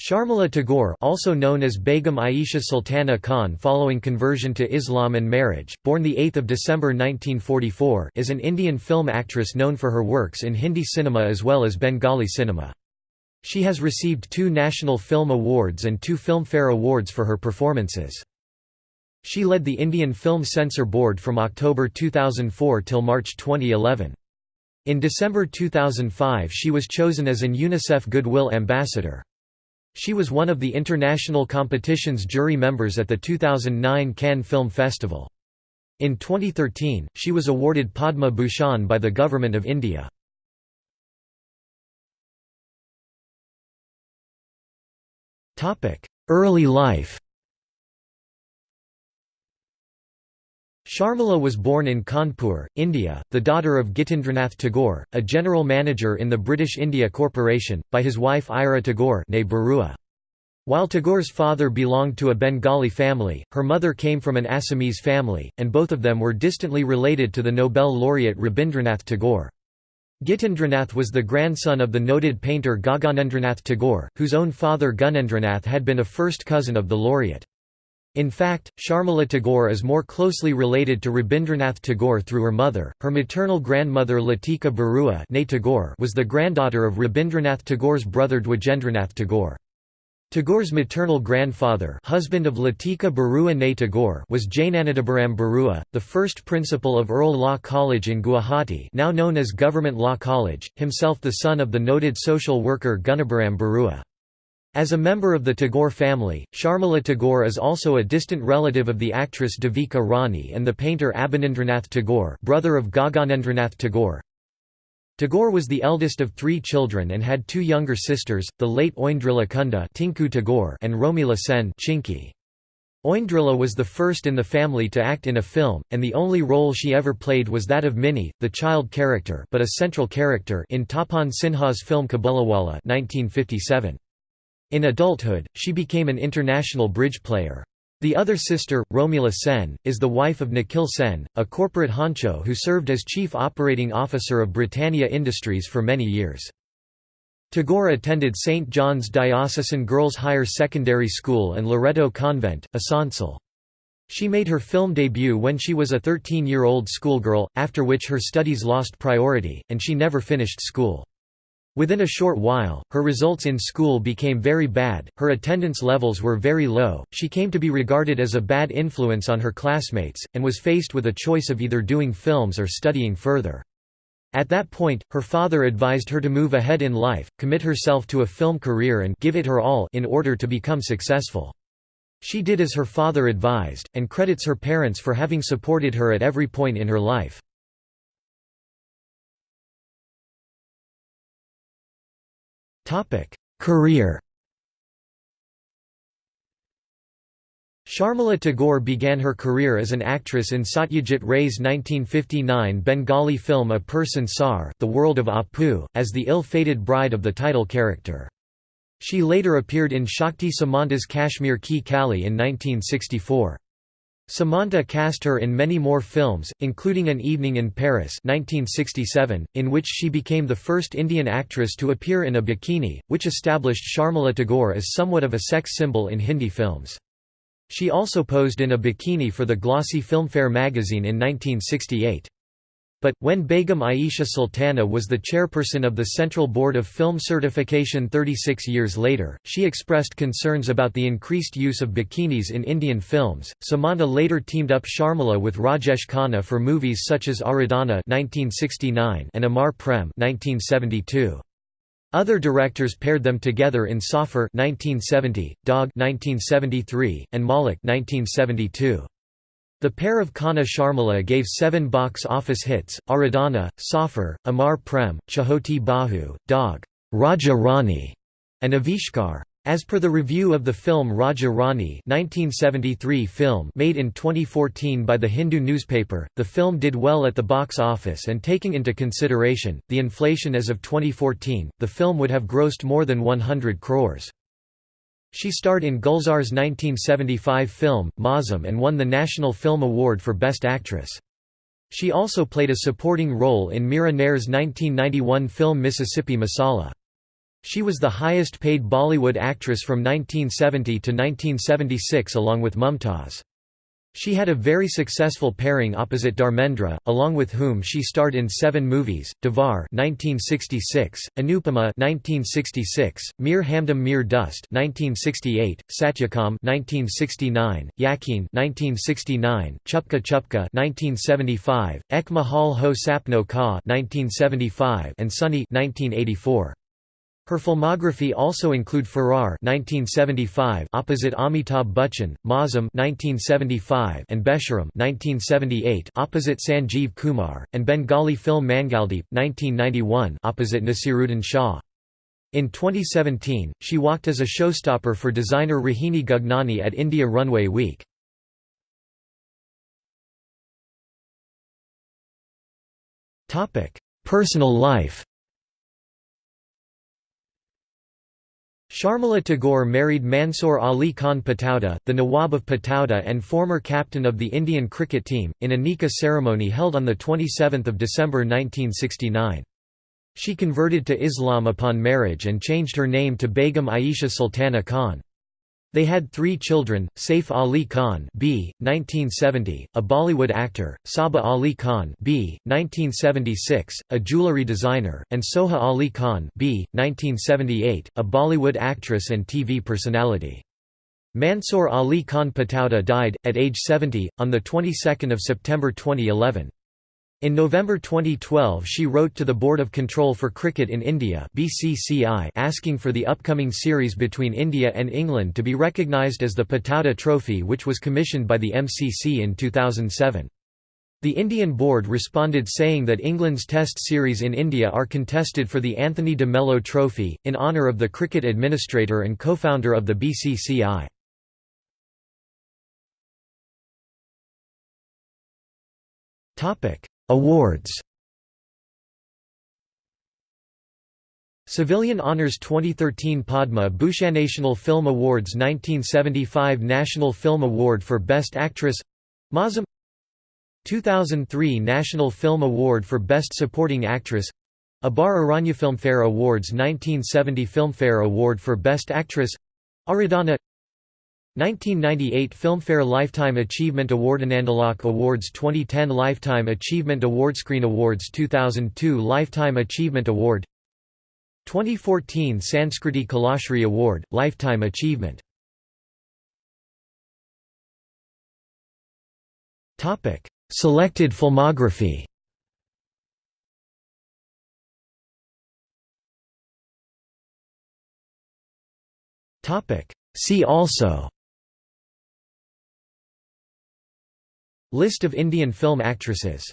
Sharmila Tagore also known as Begum Aisha Sultana Khan following conversion to Islam and marriage, born 8 December 1944 is an Indian film actress known for her works in Hindi cinema as well as Bengali cinema. She has received two National Film Awards and two Filmfare Awards for her performances. She led the Indian Film Censor Board from October 2004 till March 2011. In December 2005 she was chosen as an UNICEF Goodwill Ambassador. She was one of the international competition's jury members at the 2009 Cannes Film Festival. In 2013, she was awarded Padma Bhushan by the Government of India. Early life Sharmila was born in Kanpur, India, the daughter of Gitindranath Tagore, a general manager in the British India Corporation, by his wife Ira Tagore While Tagore's father belonged to a Bengali family, her mother came from an Assamese family, and both of them were distantly related to the Nobel laureate Rabindranath Tagore. Gitindranath was the grandson of the noted painter Gaganendranath Tagore, whose own father Gunendranath had been a first cousin of the laureate. In fact, Sharmila Tagore is more closely related to Rabindranath Tagore through her mother. Her maternal grandmother Latika Barua was the granddaughter of Rabindranath Tagore's brother Dwijendranath Tagore. Tagore's maternal grandfather husband of Latika Barua Tagore was Jnanadabhiram Barua, the first principal of Earl Law College in Guwahati now known as Government Law College, himself the son of the noted social worker Gunabaram Barua. As a member of the Tagore family, Sharmila Tagore is also a distant relative of the actress Devika Rani and the painter Abanindranath Tagore brother of Gaganendranath Tagore. Tagore was the eldest of three children and had two younger sisters, the late Oindrila Kunda Tinku Tagore and Romila Sen Chinky. Oindrila was the first in the family to act in a film, and the only role she ever played was that of Minnie, the child character but a central character in Tapan Sinha's film Kabuliwala 1957. In adulthood, she became an international bridge player. The other sister, Romila Sen, is the wife of Nikhil Sen, a corporate honcho who served as chief operating officer of Britannia Industries for many years. Tagore attended St. John's Diocesan Girls' Higher Secondary School and Loreto Convent, Asansol. She made her film debut when she was a 13-year-old schoolgirl, after which her studies lost priority, and she never finished school. Within a short while, her results in school became very bad, her attendance levels were very low, she came to be regarded as a bad influence on her classmates, and was faced with a choice of either doing films or studying further. At that point, her father advised her to move ahead in life, commit herself to a film career and give it her all in order to become successful. She did as her father advised, and credits her parents for having supported her at every point in her life. Career Sharmila Tagore began her career as an actress in Satyajit Ray's 1959 Bengali film Apur Sansar The World of Apu, as the ill-fated bride of the title character. She later appeared in Shakti Samanta's Kashmir Ki Kali in 1964. Samanta cast her in many more films, including An Evening in Paris 1967, in which she became the first Indian actress to appear in a bikini, which established Sharmila Tagore as somewhat of a sex symbol in Hindi films. She also posed in a bikini for the glossy Filmfare magazine in 1968. But, when Begum Aisha Sultana was the chairperson of the Central Board of Film Certification 36 years later, she expressed concerns about the increased use of bikinis in Indian films. Samanta later teamed up Sharmila with Rajesh Khanna for movies such as Aradhana (1969) and Amar Prem (1972). Other directors paired them together in Safar (1970), Daag (1973), and Malik (1972). The pair of Khanna Sharmila gave seven box office hits, Aradhana, Safar, Amar Prem, Chhoti Bahu, Daag, Raja Rani, and Avishkar. As per the review of the film Raja Rani 1973 film made in 2014 by the Hindu newspaper, the film did well at the box office and taking into consideration, the inflation as of 2014, the film would have grossed more than 100 crores. She starred in Gulzar's 1975 film, Mausam and won the National Film Award for Best Actress. She also played a supporting role in Mira Nair's 1991 film Mississippi Masala. She was the highest paid Bollywood actress from 1970 to 1976 along with Mumtaz. She had a very successful pairing opposite Dharmendra, along with whom she starred in seven movies: Devar (1966), Anupama (1966), Mere Hamdam Mere Dost (1968), Satyakam (1969), Yakeen (1969), Chupke Chupke (1975), Ek Mahal Ho Sapno Ka (1975), and Sunny (1984). Her filmography also include Faraar (1975) opposite Amitabh Bachchan, Mausam (1975) and Besharam (1978) opposite Sanjeev Kumar, and Bengali film Mangaldeep (1991) opposite Naseeruddin Shah. In 2017, she walked as a showstopper for designer Rohini Gugnani at India Runway Week. Personal life Sharmila Tagore married Mansoor Ali Khan Pataudi, the Nawab of Pataudi and former captain of the Indian cricket team, in a nikah ceremony held on 27 December 1969. She converted to Islam upon marriage and changed her name to Begum Aisha Sultana Khan. They had three children, Saif Ali Khan B. 1970, a Bollywood actor, Saba Ali Khan B. 1976, a jewellery designer, and Soha Ali Khan B. 1978, a Bollywood actress and TV personality. Mansoor Ali Khan Pataudi died, at age 70, on the 22nd of September 2011. In November 2012 she wrote to the Board of Control for Cricket in India BCCI asking for the upcoming series between India and England to be recognised as the Pataudi Trophy which was commissioned by the MCC in 2007. The Indian board responded saying that England's Test series in India are contested for the Anthony de Mello Trophy, in honour of the cricket administrator and co-founder of the BCCI. Awards. Civilian Honours 2013 Padma Bhushan National Film Awards 1975 National Film Award for Best Actress. Mausam 2003 National Film Award for Best Supporting Actress. Abar Aranya Filmfare Awards 1970 Filmfare Award for Best Actress. Aradhana 1998 Filmfare Lifetime Achievement Award Anandalok Awards 2010 Lifetime Achievement Award Screen Awards 2002 Lifetime Achievement Award 2014 Sanskriti Kalashri Award, Lifetime Achievement. Selected filmography. See also List of Indian film actresses